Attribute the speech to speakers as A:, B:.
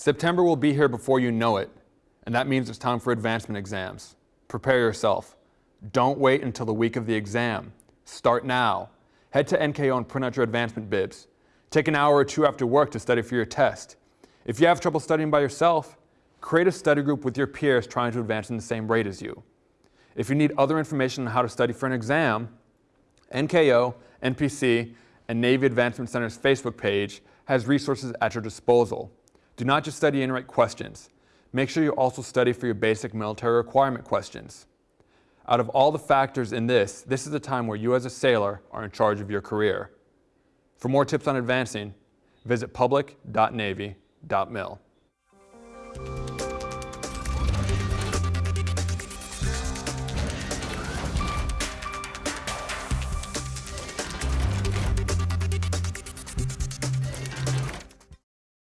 A: September will be here before you know it, and that means it's time for advancement exams. Prepare yourself. Don't wait until the week of the exam. Start now. Head to NKO and print out your advancement bibs. Take an hour or two after work to study for your test. If you have trouble studying by yourself, create a study group with your peers trying to advance in the same rate as you. If you need other information on how to study for an exam, NKO, NPC, and Navy Advancement Center's Facebook page has resources at your disposal. Do not just study and write questions. Make sure you also study for your basic military requirement questions. Out of all the factors in this, this is the time where you as a sailor are in charge of your career. For more tips on advancing, visit public.navy.mil.